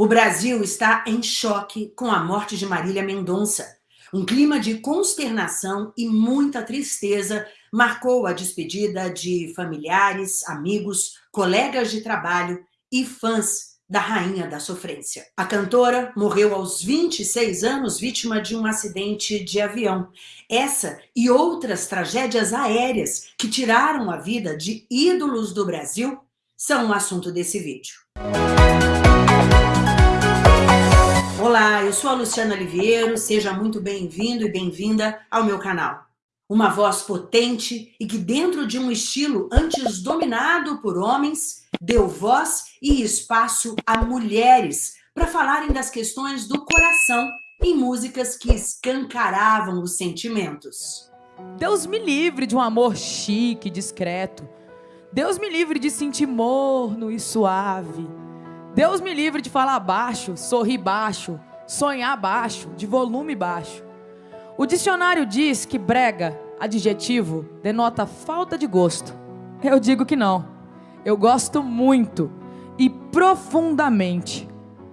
O Brasil está em choque com a morte de Marília Mendonça. Um clima de consternação e muita tristeza marcou a despedida de familiares, amigos, colegas de trabalho e fãs da Rainha da Sofrência. A cantora morreu aos 26 anos vítima de um acidente de avião. Essa e outras tragédias aéreas que tiraram a vida de ídolos do Brasil são o assunto desse vídeo. Olá, eu sou a Luciana Oliveira, seja muito bem-vindo e bem-vinda ao meu canal. Uma voz potente e que dentro de um estilo antes dominado por homens, deu voz e espaço a mulheres para falarem das questões do coração em músicas que escancaravam os sentimentos. Deus me livre de um amor chique, discreto. Deus me livre de sentir morno e suave. Deus me livre de falar baixo, sorrir baixo, sonhar baixo, de volume baixo. O dicionário diz que brega, adjetivo, denota falta de gosto. Eu digo que não. Eu gosto muito e profundamente.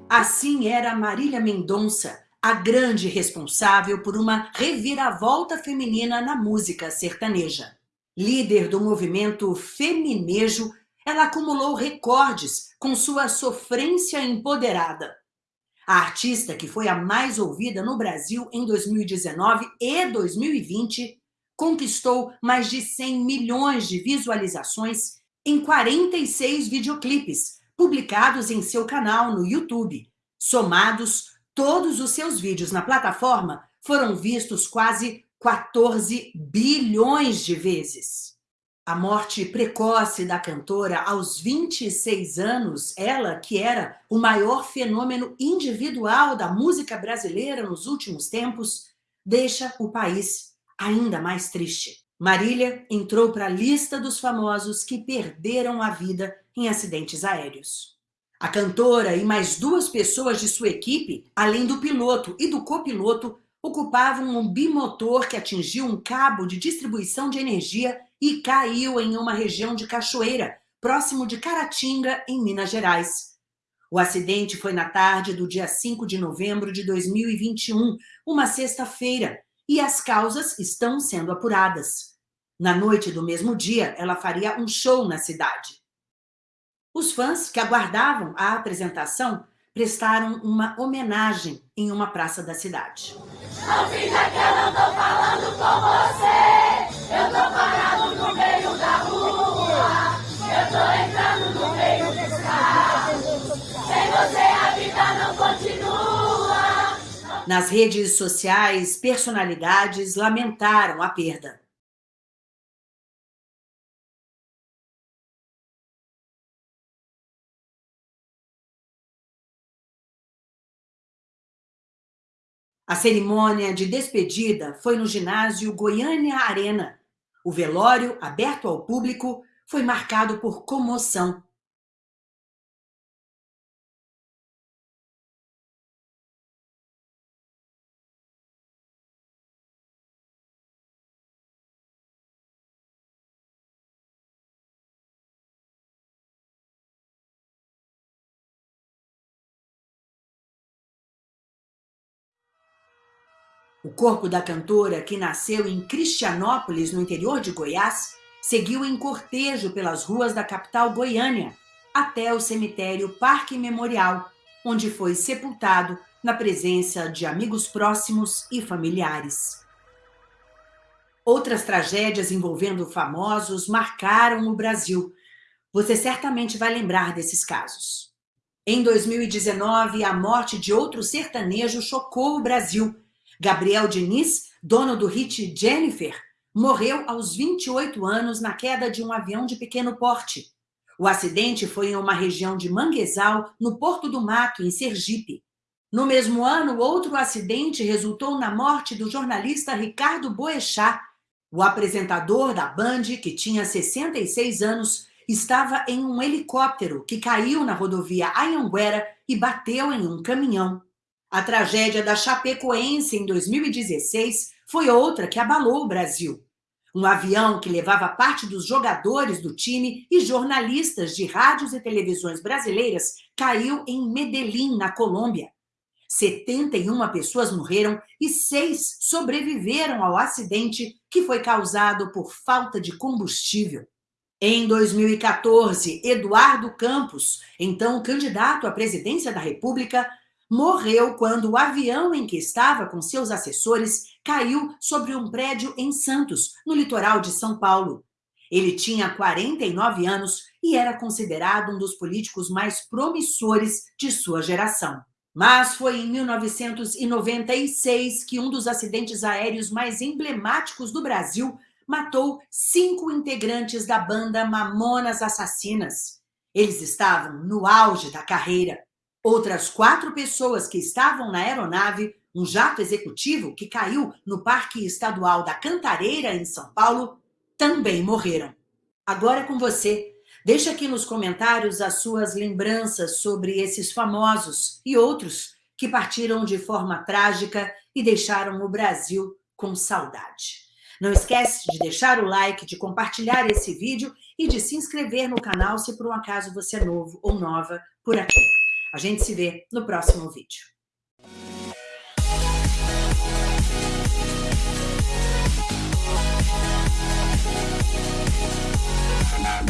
Assim era Marília Mendonça, a grande responsável por uma reviravolta feminina na música sertaneja. Líder do movimento feminejo, ela acumulou recordes com sua sofrência empoderada. A artista que foi a mais ouvida no Brasil em 2019 e 2020 conquistou mais de 100 milhões de visualizações em 46 videoclipes publicados em seu canal no YouTube. Somados, todos os seus vídeos na plataforma foram vistos quase 14 bilhões de vezes. A morte precoce da cantora aos 26 anos, ela que era o maior fenômeno individual da música brasileira nos últimos tempos, deixa o país ainda mais triste. Marília entrou para a lista dos famosos que perderam a vida em acidentes aéreos. A cantora e mais duas pessoas de sua equipe, além do piloto e do copiloto, ocupavam um bimotor que atingiu um cabo de distribuição de energia e caiu em uma região de cachoeira, próximo de Caratinga, em Minas Gerais. O acidente foi na tarde do dia 5 de novembro de 2021, uma sexta-feira, e as causas estão sendo apuradas. Na noite do mesmo dia, ela faria um show na cidade. Os fãs que aguardavam a apresentação prestaram uma homenagem em uma praça da cidade. Não finja que eu não tô falando com você, eu tô parado no meio da rua, eu tô entrando no meio dos carros, sem você a vida não continua. Nas redes sociais, personalidades lamentaram a perda. A cerimônia de despedida foi no ginásio Goiânia Arena. O velório, aberto ao público, foi marcado por comoção. O corpo da cantora, que nasceu em Cristianópolis, no interior de Goiás, seguiu em cortejo pelas ruas da capital Goiânia até o cemitério Parque Memorial, onde foi sepultado na presença de amigos próximos e familiares. Outras tragédias envolvendo famosos marcaram o Brasil. Você certamente vai lembrar desses casos. Em 2019, a morte de outro sertanejo chocou o Brasil Gabriel Diniz, dono do hit Jennifer, morreu aos 28 anos na queda de um avião de pequeno porte. O acidente foi em uma região de Manguezal, no Porto do Mato, em Sergipe. No mesmo ano, outro acidente resultou na morte do jornalista Ricardo Boechat. O apresentador da Band, que tinha 66 anos, estava em um helicóptero que caiu na rodovia Anhanguera e bateu em um caminhão. A tragédia da Chapecoense em 2016 foi outra que abalou o Brasil. Um avião que levava parte dos jogadores do time e jornalistas de rádios e televisões brasileiras caiu em Medellín, na Colômbia. 71 pessoas morreram e seis sobreviveram ao acidente que foi causado por falta de combustível. Em 2014, Eduardo Campos, então candidato à presidência da República, morreu quando o avião em que estava com seus assessores caiu sobre um prédio em Santos, no litoral de São Paulo. Ele tinha 49 anos e era considerado um dos políticos mais promissores de sua geração. Mas foi em 1996 que um dos acidentes aéreos mais emblemáticos do Brasil matou cinco integrantes da banda Mamonas Assassinas. Eles estavam no auge da carreira. Outras quatro pessoas que estavam na aeronave, um jato executivo que caiu no Parque Estadual da Cantareira, em São Paulo, também morreram. Agora é com você. Deixe aqui nos comentários as suas lembranças sobre esses famosos e outros que partiram de forma trágica e deixaram o Brasil com saudade. Não esquece de deixar o like, de compartilhar esse vídeo e de se inscrever no canal se por um acaso você é novo ou nova por aqui. A gente se vê no próximo vídeo. We'll be right back.